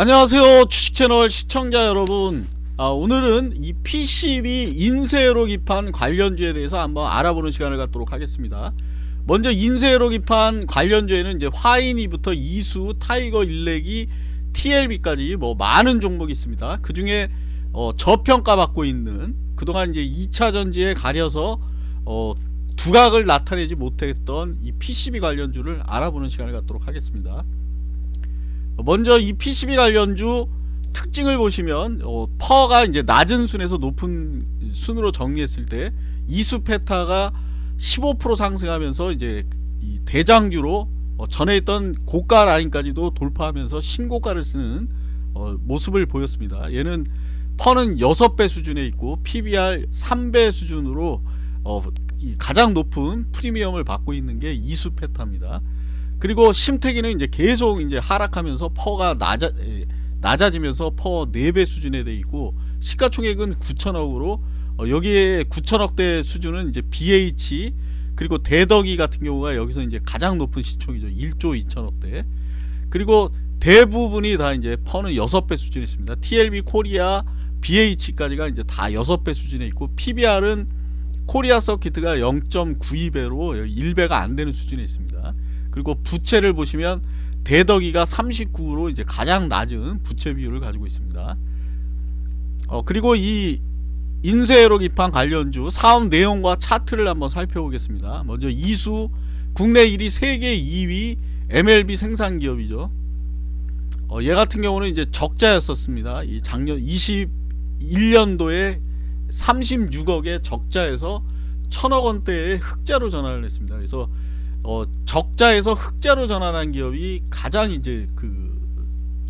안녕하세요 주식채널 시청자 여러분. 아, 오늘은 이 PCB 인쇄회로 기판 관련주에 대해서 한번 알아보는 시간을 갖도록 하겠습니다. 먼저 인쇄회로 기판 관련주에는 이제 화인이부터 이수, 타이거 일렉이, TLB까지 뭐 많은 종목이 있습니다. 그 중에 어, 저평가 받고 있는 그동안 이제 2차 전지에 가려서 어, 두각을 나타내지 못했던 이 PCB 관련주를 알아보는 시간을 갖도록 하겠습니다 먼저 이 PCB 관련주 특징을 보시면 어, PER가 이제 낮은 순에서 높은 순으로 정리했을 때 이수 페타가 15% 상승하면서 이제 이 대장주로 어, 전에 있던 고가 라인까지도 돌파하면서 신고가를 쓰는 어, 모습을 보였습니다. 얘는 PER는 6배 수준에 있고 PBR 3배 수준으로 어, 가장 높은 프리미엄을 받고 있는 게 이수 페타입니다. 그리고 심텍이는 이제 계속 이제 하락하면서 PER가 낮아 낮아지면서 PER 4배 수준에 돼 있고 시가총액은 9천억으로 어, 여기에 9천억대 수준은 이제 BH 그리고 대덕이 같은 경우가 여기서 이제 가장 높은 시총이죠. 1조 2천억대. 그리고 대부분이 다 이제 PER는 6배 수준에 있습니다. TLB 코리아 BH까지가 이제 다 6배 수준에 있고 PBR은 코리아 서키트가 0.92배로 1배가 안 되는 수준에 있습니다 그리고 부채를 보시면 대덕이가 39로 이제 가장 낮은 부채 비율을 가지고 있습니다. 어, 그리고 이 인쇄로 기판 관련주 사업 내용과 차트를 한번 살펴보겠습니다. 먼저 이수 국내 1위 세계 2위 MLB 생산 기업이죠. 어, 얘 같은 경우는 이제 적자였었습니다. 이 작년 21년도에 36억의 적자에서 천억 원대의 흑자로 전환을 했습니다. 그래서 어, 적자에서 흑자로 전환한 기업이 가장 이제 그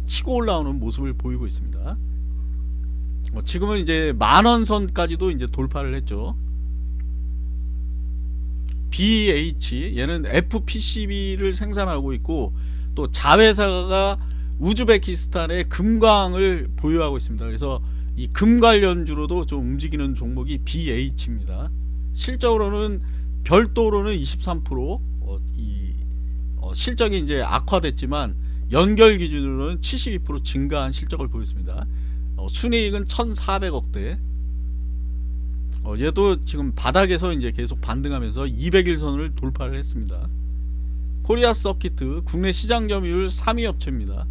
치고 올라오는 모습을 보이고 있습니다. 어, 지금은 이제 만원 선까지도 이제 돌파를 했죠. BH 얘는 FPCB를 생산하고 있고 또 자회사가 우즈베키스탄의 금광을 보유하고 있습니다. 그래서 이 금 관련주로도 좀 움직이는 종목이 BH입니다. 실적으로는 별도로는 23%, 어, 이 어, 실적이 이제 악화됐지만 연결 기준으로는 72% 증가한 실적을 보였습니다. 어, 순이익은 1,400억대. 어, 얘도 지금 바닥에서 이제 계속 반등하면서 200일선을 돌파를 했습니다. 코리아 서키트 국내 시장 점유율 3위 업체입니다.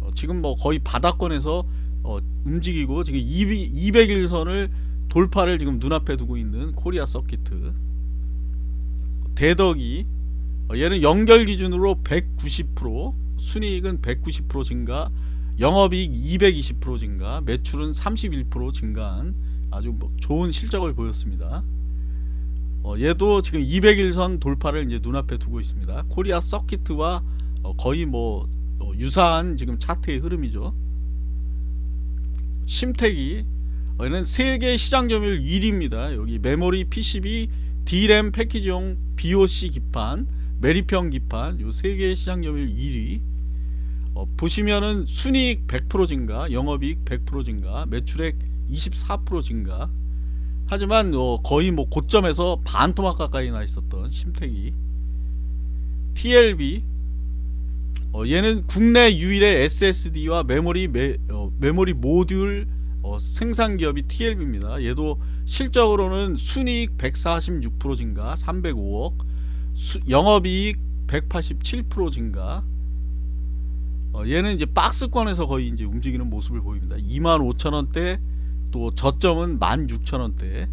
어, 지금 뭐 거의 바닥권에서 어, 움직이고 지금 200 일선을 돌파를 지금 눈앞에 두고 있는 코리아 서키트 대덕이 어, 얘는 연결 기준으로 190% 순이익은 190% 증가 영업이익 220% 증가 매출은 31% 증가한 아주 뭐 좋은 실적을 보였습니다. 어, 얘도 지금 200일선 돌파를 이제 눈앞에 두고 있습니다. 코리아 서키트와 어, 거의 뭐 어, 유사한 지금 차트의 흐름이죠 심택이 어, 얘는 세계 시장 점유율 1위입니다. 여기 메모리 PCB D램 패키지용 BOC 기판 메리평 기판 요 세 개의 시장 점유율 1위. 어, 보시면은 순이익 100% 증가 영업이익 100% 증가 매출액 24% 증가. 하지만 어, 거의 뭐 고점에서 반 토막 가까이 나 있었던 심택이. TLB 어, 얘는 국내 유일의 SSD와 메모리 메, 어, 메모리 모듈 어, 생산 기업이 TLB입니다. 얘도 실적으로는 순이익 146% 증가 305억 수, 영업이익 187% 증가 어, 얘는 이제 박스권에서 거의 이제 움직이는 모습을 보입니다. 25,000원대 또 저점은 16,000원대